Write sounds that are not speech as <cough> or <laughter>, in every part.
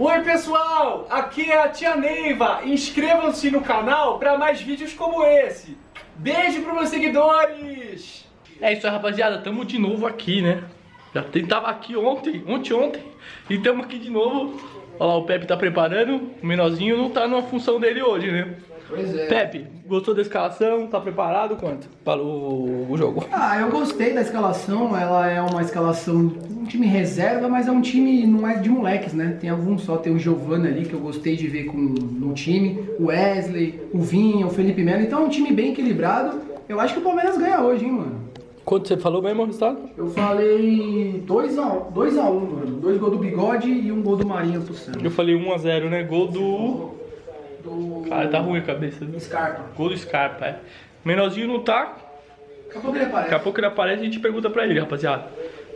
Oi pessoal, aqui é a tia Neiva. Inscrevam-se no canal para mais vídeos como esse. Beijo para meus seguidores. É isso aí, rapaziada. Tamo de novo aqui, né? Já tava aqui ontem, ontem, ontem. E tamo aqui de novo. Olha lá, o Pepe tá preparando. O menorzinho não tá numa função dele hoje, né? Pois é. Pepe, gostou da escalação? Tá preparado? Quanto? Para o, o jogo. Ah, eu gostei da escalação. Ela é uma escalação, um time reserva, mas é um time, não é de moleques, né? Tem alguns só. Tem o Giovanni ali, que eu gostei de ver com, no time. O Wesley, o Vinha, o Felipe Melo. Então é um time bem equilibrado. Eu acho que o Palmeiras ganha hoje, hein, mano. Quanto você falou mesmo, resultado? Eu falei 2x1, 2x1, mano. Dois gols do Bigode e um gol do Marinho pro Santos. Eu falei 1x0, né? Gol do... Do... Cara, tá ruim a cabeça. Viu? Scarpa. Gol do Scarpa, é. Menorzinho não tá. Daqui a pouco ele aparece. Daqui a pouco ele aparece e a gente pergunta pra ele, rapaziada.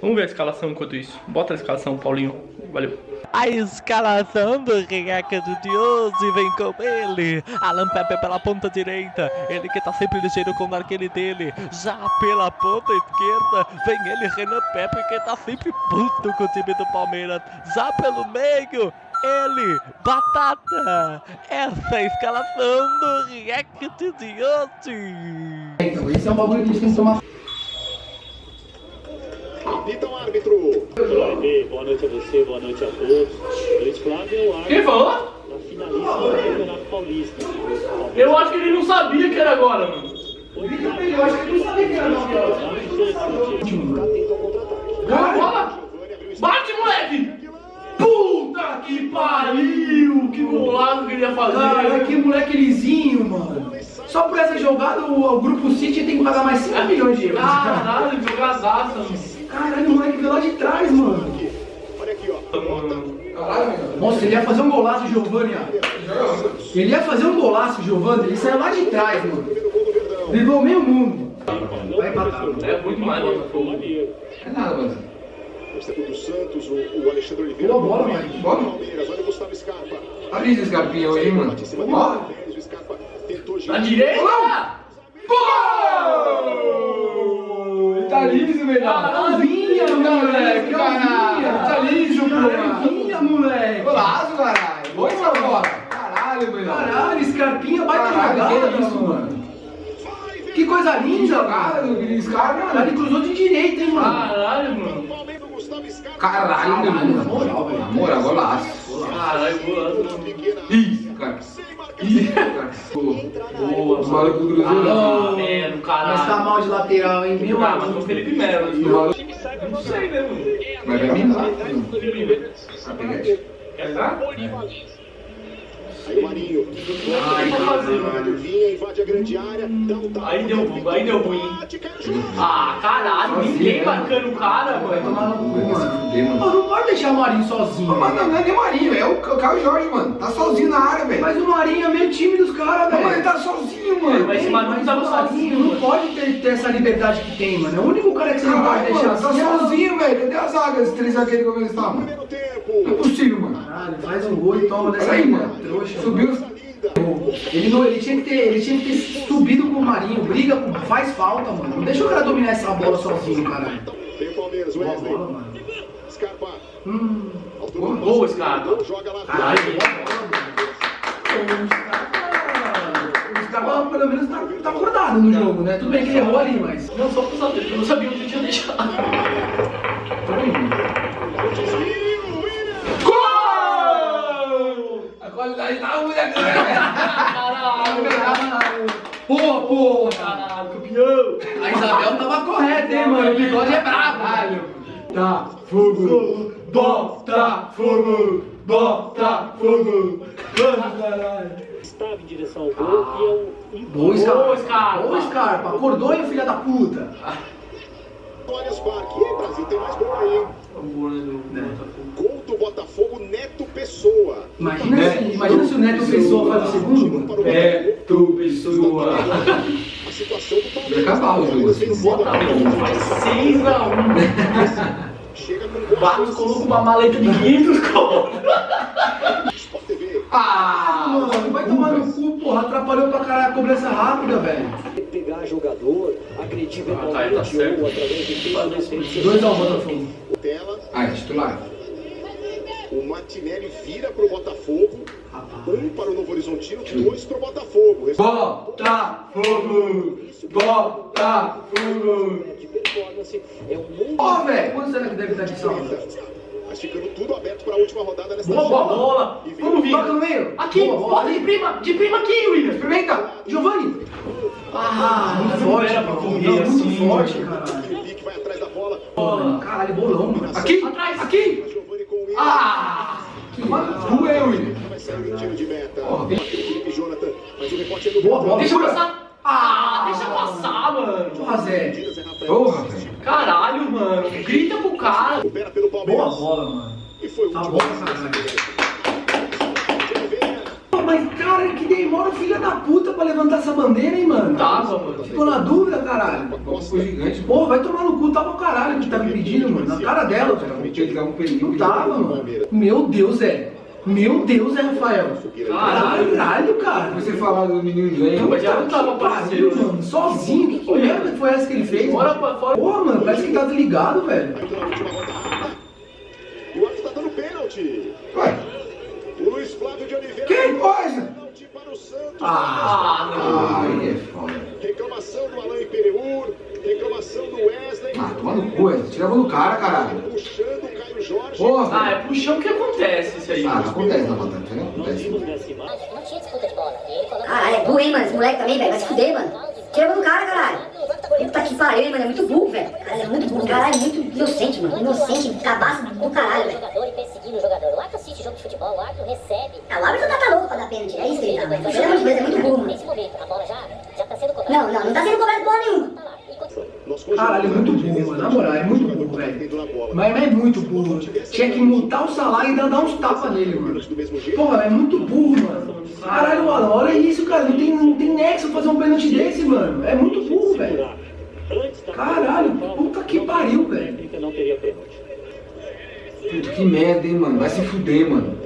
Vamos ver a escalação enquanto isso. Bota a escalação, Paulinho. Valeu. A escalação do Reaca do e vem com ele. Alan Pepe pela ponta direita. Ele que tá sempre ligeiro com o arqueiro dele. Já pela ponta esquerda vem ele, Renan Pepe, que tá sempre puto com o time do Palmeiras. Já pelo meio. Ele, Batata! Essa é a escalação do React de hoje! Então, esse é um bagulho que a gente tem que tomar. Apita o árbitro. Boa noite a você, boa noite a todos. Luiz Flávio o árbitro Quem falou? da finalíssima do Campeonato Paulista. Eu acho que ele não sabia que era agora, mano. Eu acho que ele não sabia que era ao contra-ataque. Bola! Bate, moleque! Puta que pariu! Que golaço que ele ia fazer! Cara, que moleque lisinho, mano. Só por essa jogada, o, o Grupo City tem que pagar mais 5 milhões de euros. Caralho, jogadaça, mano. Caralho, o moleque veio lá de trás, mano. Olha aqui, ó. Nossa, ele ia fazer um golaço, Giovanni, ó. Ele ia fazer um golaço, Giovanni. Ele saiu lá de trás, mano. Driblou meio mundo. Vai empatar. É muito mais, mano. É nada, mano. Torcedor do Santos, o, o Alexandre Oliveira. Boa bola, Mike. Bola. Palmeiras, olha o Gustavo Scarpa. Olha esse Scarpinha hoje, hein, mano. Bola. O Scarpa tentou Na girar. direita! Gol! Tá liso, velho. Calvinha, moleque. Calvinha. Tá liso, Calvinha, moleque. Golaço, caralho. Boa essa bola. Caralho, meu. Caralho, Scarpinha, baita Caralho, jogada que isso, mano. Que coisa linda, mano. do Scarpa, Caralho, mano. ele cruzou de direita, hein, mano. Caralho, mano. Palmeiras do Gustavo Scarpa. Caralho, meu. na moral, velho. Na moral, golaço. Caralho, golaço, Ih, cara. Ih, cara. Boa, Os malucos do Cruzeiro. Ah, Melo, Mas tá caralho. mal de lateral, hein, meu Ah, mas o Felipe Melo. Eu não sei, né, mano? Mas vai vir lá. pegar isso. Quer dar? Aí o Marinho. Ai, Caralho, Vinha, invade a grande área. Aí deu, aí deu ruim. No. Ah, caralho, ninguém marcando o cara, Vai mano. Mano. fuder, mano. Pô, não pode deixar o Marinho sozinho. Mas não, não é nem o Marinho, é o Caio Jorge, mano. Tá sozinho na área, velho. Mas o Marinho é meio time dos caras, Não, mas ele velho. tá sozinho, mano. Mas esse Marinho Mas tava Marinho sozinho, não mano. pode ter, ter essa liberdade que tem, mano. É o único cara que você não pode deixar mano, tá assim. é o- sozinho, velho. Cadê a zaga? Esses três zagueiros como eles tá, mano? Primeiro tempo. Não é possível, mano. Caralho, faz um gol e toma dessa aí, mano. trouxa. Subiu mano. Ele, não, ele, tinha que ter, ele tinha que ter subido com o Marinho. Briga, faz falta, mano. Não deixa o cara dominar essa bola sozinho, caralho. Tem o Palmeiras, Boa Wesley. bola, mano. Scarpa. Hum. Altura. Boa, Scarpa. Joga lá. Caralho, caras, pelo menos, tá, tá acordado no jogo, né? Tudo bem que ele errou ali, mas. Não, só pra saber, eu não sabia onde eu tinha deixado. A qualidade tá ruim aqui, Caralho, Pô, pô! caralho, campeão. A Isabel tava correta, hein, mano? O bigode é brabo. Tá, fogo, bota, fogo, bota, fogo. Vamos, caralho. Estava em direção ao gol e é um Boa, Scarpa. Boa, Scarpa. Boa, Scarpa. Acordou, hein, filha da puta? Allianz Parque. E aí, Brasil, tem mais gol aí, hein? Gol do Botafogo, Neto Pessoa. Imagina, se, imagina se o Neto Pessoa faz o segundo. É, tu, pessoa. A situação do Vai Palmeiras. acabar o jogo assim. Botafogo faz 6x1. <laughs> Chega com Barros colocou uma maleta de 500 conto. Ah, mano, vai tomar no cu, porra. Atrapalhou pra caralho a cobrança rápida, velho. pegar jogador, agredir verbalmente tá certo. ou através de treinamento. Dois ao Botafogo. Tela. Ah, é titular. O Martinelli vira pro Botafogo. Um para o Novo Horizontino, dois pro Botafogo. Botafogo! Botafogo! performance. É mundo Ó, velho, quanto será que deve estar de saldo? Mas ficando tudo aberto para a última rodada nesta Boa bola! Vem Vamos, toca no meio! Aqui! Boa bola. Bota de prima, de prima aqui, William. Experimenta! Giovanni! Ah, muito forte, era pra mano. correr Não, muito assim, forte. Felipe vai atrás da bola. Caralho, bolão, mano. Aqui! Atrás. Aqui! Ah! Que maluco é, William? Vai sair o tiro de meta. Porra. Aquele Felipe Jonathan. Mas o rebote é do Boa bola, Deixa segura. passar. Ah, deixa passar, mano. Porra, Zé. É. Porra, velho. Caralho, mano. Grita pro cara. Boa bola, mano. E foi o Tá bom, Oliveira. Pô, Mas, cara, que demora o filho da puta pra levantar essa bandeira, hein, mano? Tava, mano. Ficou na dúvida, caralho. Foi gigante. Pô, vai tomar no cu, tava o caralho que tava impedindo, mano. Na cara dela, um perigo. Não tava, mano. Meu Deus, é. Meu Deus, é, Rafael. Caralho. Caralho, cara. Você falar do menino inglês. Mas já não tava parceiro, mano. Sozinho. Que, que merda que foi essa que ele fez? Mano? pra fora. Porra, mano, parece que tá desligado, velho. E o árbitro tá dando pênalti. Ué, Luiz Flávio de Oliveira. que coisa? Pênalti para o Santos. Ah, não. Aí é foda. Reclamação do Alain Pereur. Reclamação do Wesley. Ah, toma no cu, Wesley. Tira a mão do cara, caralho. Puxando o Caio Jorge. Porra, Ah, é chão que acontece isso aí. Ah, não acontece na batata, não Nós acontece. Não tinha disputa de bola. Caralho, é burro, hein, mano? Esse moleque também, velho. Vai se fuder, mano. Tira a mão do cara, caralho. Puta que pariu, hein, mano. É muito burro, velho. Caralho, é muito burro. Caralho, é muito inocente, mano. Inocente, cabaço do caralho, velho. jogador e perseguindo o jogador. O árbitro assiste jogo de futebol, o árbitro recebe. Ah, o árbitro tá, tá louco pra dar pênalti. É isso que ele tá, mano. Pelo amor de Deus, é muito burro, mano. Nesse momento, a bola já, já tá sendo cobrada. Não, não, não tá sendo cobrado porra nenhuma. Caralho, é muito burro, mano. Na moral, é muito burro, velho. Mas é muito burro. Tinha que multar o salário e ainda dar uns tapas nele, mano. Porra, é muito burro, mano. Caralho, mano, olha isso, cara. Não tem, não tem nexo fazer um pênalti desse, mano. É muito burro, velho. Caralho, puta que pariu, velho. Puta, que merda, hein, mano. Vai se fuder, mano.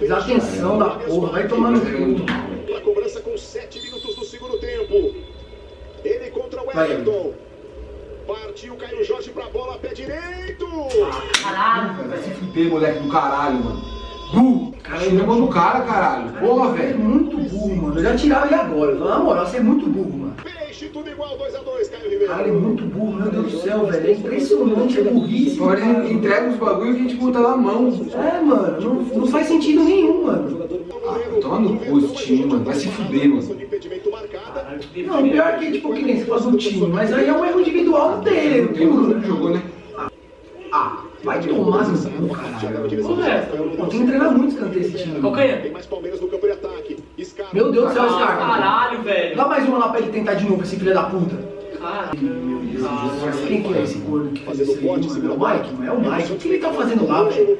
Desatenção da porra, vai tomar no cu. Pra cobrança com 7 minutos do segundo tempo. O. Everton. Partiu Caio Jorge pra bola, pé direito. Caralho, Vai se fuder, moleque do caralho, mano. Burro. Tira a mão do cara, caralho. Porra, É velho. muito burro, mano. Eu já tirava ele agora. Na moral, você é muito burro, mano. Peixe, tudo igual, 2x2, Caio Ribeiro. Cara, é muito burro, meu Deus do céu, velho. É impressionante a burrice. Agora ele entrega os bagulho e a gente bota na mão. É, mano, não, não faz sentido nenhum, mano. Ah, toma no cu esse time, mano. Vai se fuder, mano. Não, pior que, tipo, que nem se faz do time, mas aí é um erro individual dele, tem um né? Ah, vai tomar no cu, caralho. É? Pô, tem que treinar muito escanteio esse time. Calcanha. Tem mais Palmeiras no campo de ataque. Scarpa. Meu Deus do céu, Ah, cara. caralho, velho. Dá mais uma lá pra ele tentar de novo, esse filho da puta. Caralho. Mas quem que é esse gordo que fez isso aí, mano? É o Mike, não é o Mike. O que ele tá fazendo lá, velho?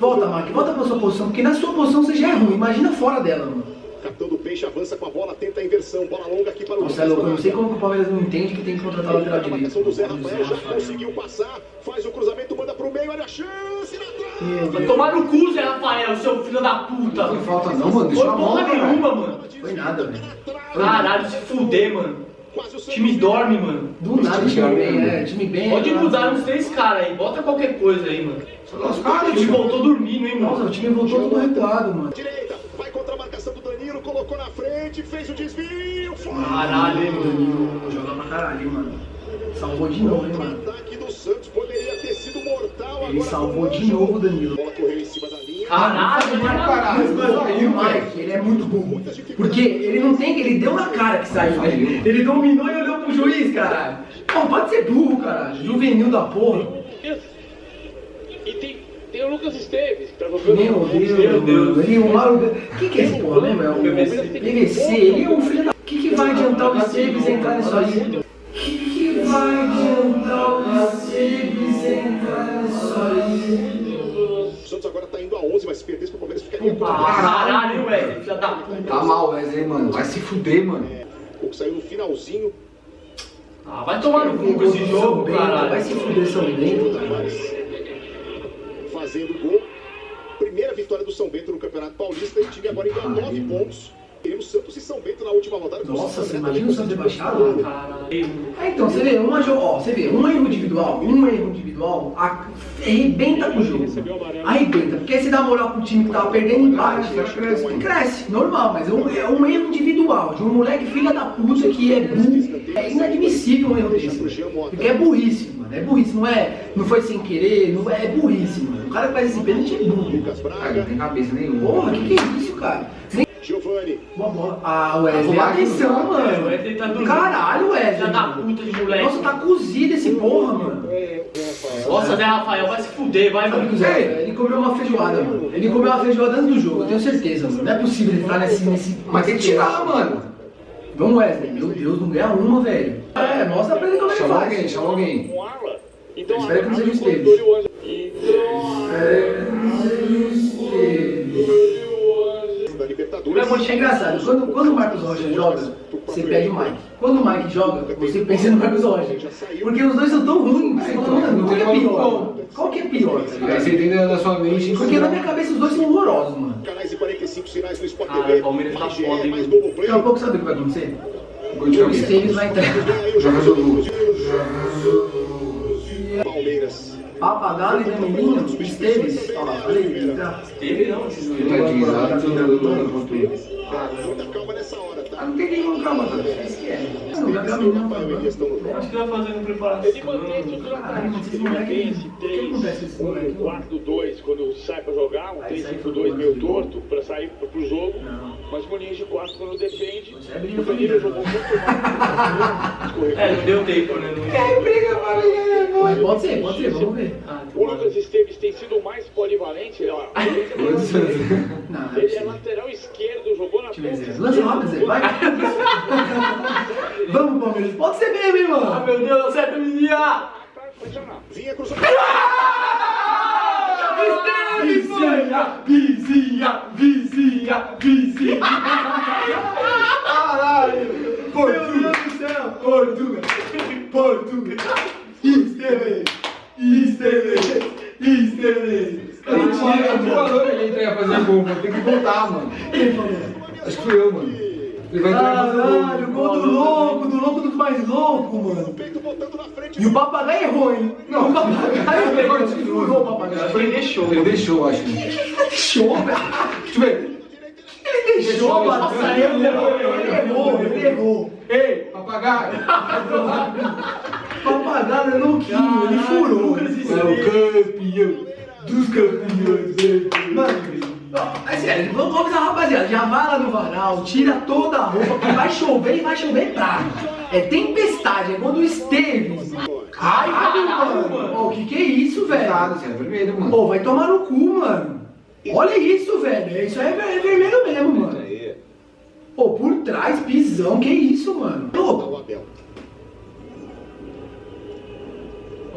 Volta, Mike, volta pra sua posição, porque na sua posição você já é ruim. Imagina fora dela, mano. Capitão do Peixe avança com a bola, tenta a inversão. Bola longa aqui para o Nossa, é louco, eu não sei como que o Palmeiras não entende que tem que contratar o lateral A marcação do Zé direito. Rafael já conseguiu passar. Faz o cruzamento, manda pro meio. Olha a chance na trave. Vai tomar no cu, Zé Rafael, seu filho da puta. Não foi falta não, mano. Deixa Foi porra cara. nenhuma, mano. Foi nada, velho. Caralho, se fuder, mano. O O time dorme, mano. Do nada, time bem, é, time bem. Pode é, mudar uns três caras aí, bota qualquer coisa aí, mano. Os O caras, time voltou dormindo, hein, Nossa, o mano. time voltou todo recuado, mano. Direita, vai contra a marcação do Danilo, colocou na frente, fez o desvio. Fora. Caralho, hein. Danilo joga pra caralho, mano. Salvou de novo, hein, O mano. ataque do Santos poderia ter sido mortal Ele agora. salvou de novo o Danilo. A bola correu em cima da linha. Caralho, Caralho, mano. o Mike, ele é muito burro. Porque ele não tem, ele deu na cara que saiu. Ele, ele dominou e olhou pro juiz, caralho. Pô, pode ser burro, caralho. Juvenil da porra. E tem, tem o Lucas Esteves, Meu Deus, meu Deus. Ele, o Mauro... Quem que é esse porra, lembra? É o PVC. Ele é um filho da... O que, que vai adiantar o Esteves entrar nisso aí? O que, que vai adiantar o Esteves entrar nisso aí? O Santos agora tá indo a 11, mas se perdesse pro Palmeiras ficaria com Caralho, velho, filho da puta. Tá mal, Wesley, mano. Vai se fuder, mano. O que saiu no finalzinho, Ah, vai tomar no cu com esse jogo, Bento, Vai caralho. se fuder São Bento, cara. fazendo gol. Primeira vitória do São Bento no Campeonato Paulista e o time agora indo a 9 pontos. O Santos e São Bento na última rodada. Nossa, você imagina o Santos baixar lá? Ah, então, você vê, uma, ó, você vê, um erro individual, um erro individual, a- arrebenta com o jogo. Arrebenta, porque aí você dá moral pro time que tava perdendo empate. Cresce, normal, mas é um, é um erro individual, de um moleque filha da puta que é burro. É inadmissível um erro desse. Porque é burrice. É burrice, não é. Não foi sem querer, não é, é burrice, mano. O cara que faz esse pênalti é burro. Ah, não tem cabeça nenhuma. Porra, que que é isso, cara? Nem Giovanni. uma bola. Ah, Wesley, Tá atenção, O mano. Wesley tá dormindo. Caralho, Wesley. Filha da puta de moleque. Nossa, tá cozido esse porra, mano. Nossa, Zé Rafael, vai se fuder, vai, Sabe mano. Zé, ele comeu uma feijoada, mano. Ele comeu uma feijoada antes do jogo, eu tenho certeza, mano. Não é possível ele estar nesse. nesse Mas tem que tirar, mano. Vamos, Wesley. Meu Deus, não ganha uma, velho. É, mostra pra ele como é que Chama faz. alguém, chama alguém. Então, Espera que não seja o Arla Esteves. cortou e o da Libertadores. É engraçado, quando, quando o Marcos Rocha joga, você pede o Mike. Quando o Mike joga, você pensa no Marcos Rocha. Porque os dois são tão ruins, você fala, mano, qual que é pior? Qual que é pior, Aí você entende na sua mente. Porque na minha cabeça os dois são horrorosos, mano. Canais e 45 sinais no Sport Ah, TV. o Palmeiras tá foda, hein, mais mano. Globoplay. Daqui a pouco sabe o que vai acontecer? Gol de O alguém. Esteves vai entrar. Joga jogo. Palmeiras. Papagaio e menino, Esteves. Olha lá, falei, ele entrar. Teve não, dois. Tadinho, lá, hora, tá? Ah, não tem nenhum calma, tá? Esse é. Não, não no jogo. Acho que vai fazendo preparação. Ele mantém o. O que acontece com esse moleque? 4-2 quando sai pra jogar, um Ah, isso aí foi 3-5-2 do meio lance do torto pra sair pro jogo. Não. Mas uma linha de 4 quando defende. é briga O Danilo familiar. jogou muito mal. É, não deu tempo, né? Não... Mas pode ser, pode ser, vamos ver. Ah, O Lucas Esteves tem sido o mais polivalente. ó. Não, não é Ele é possível. lateral esquerdo, jogou na ponta Zé. Lança rápido, Zé, vai. <laughs> Vamos, Palmeiras. Pode ser mesmo, hein, Ah, mano. meu Deus, acerta, menina! Vinha cruzando. Vizinha, vizinha, vizinha, vizinha. Caralho. Portugal. Meu Deus do céu. Portugal. Portugal. Esteves. Esteves. Esteves. Ele tinha a voadora que ele ia fazer gol, mano. Tem que voltar, mano. Falou. Acho que fui eu, mano. Ele vai Caralho, gol. do louco, do louco dos mais loucos, mano. E o papagaio errou, hein? Não, o papagaio errou. Ele Furou o papagaio. Ele deixou. Ele deixou, acho. Deixou. Deixa eu ver. Ele deixou, mano. Ele errou, ele errou, ele errou. Ei, papagaio. Papagaio é louquinho, ele furou. É o campeão dos campeões. Mano, ó, é sério, vamos, avisar, rapaziada. Já vai lá no varal, tira toda a roupa, porque vai chover e vai chover praga. É tempestade, é quando Esteves. Caralho, mano. Ô, que que é isso, velho? Nada, você é vermelho, mano. Pô, vai tomar no cu, mano. Olha isso, velho. Isso aí é é vermelho mesmo, mano. Pô, por trás, pisão, que isso, mano? Louco.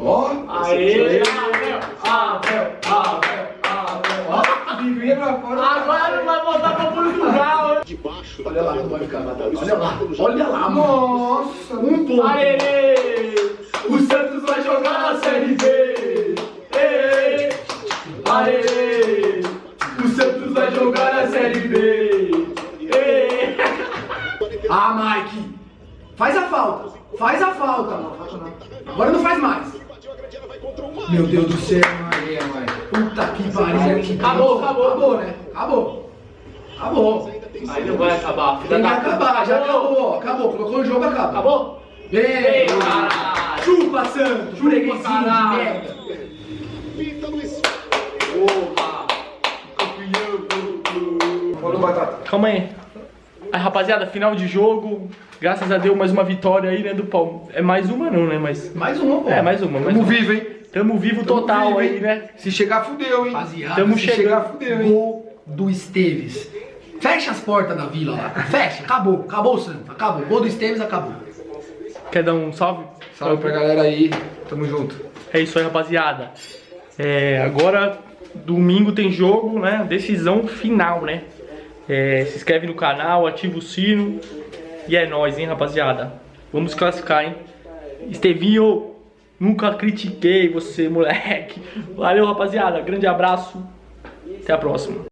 Ó, Aê, Abel, Abel, Abel, Abel. ó, vinha pra fora. Agora não vai voltar pra Portugal, hein? Debaixo Olha lá como vai ficar, Matheus. Olha lá, olha lá, mano. Nossa, Um ponto. Aê! O Santos vai jogar na Série B! Ê! Aê! O Santos vai jogar na Série B! Ê! <laughs> Ah, Mike. Faz a falta. Faz a falta. Agora não faz mais. Meu Deus do céu, Aí, mãe. Puta que pariu. que Acabou, acabou. Acabou, né? Acabou. Acabou. Aí não vai acabar, Tem que puta. acabar, já acabou, ó. Acabou. Colocou no jogo, acaba. Acabou? Bem. Caralho! Chupa, Santos. Freguesinho de caralho. merda. Pinta Luiz. Opa! Batata. Calma aí. Aí, rapaziada, final de jogo. Graças a Deus, mais uma vitória aí, né, do Palmeiras. É mais uma não, né, mas... Mais uma, pô. É, mais uma, mais Tamo uma. vivo, hein? Tamo vivo Tamo total vivo, aí, né? Se chegar, fudeu, hein? Rapaziada, Tamo se chegando. chegar, fudeu, hein? Gol do Esteves. Fecha as portas da vila lá. Fecha, acabou. Acabou o Santos. Acabou. Gol do Esteves, acabou. Quer dar um salve? Salve pra galera aí. Tamo junto. É isso aí, rapaziada. É, agora, domingo tem jogo, né? Decisão final, né? É, se inscreve no canal, ativa o sino. E é nóis, hein, rapaziada? Vamos classificar, hein? Estevinho, nunca critiquei você, moleque. Valeu, rapaziada. Grande abraço. Até a próxima.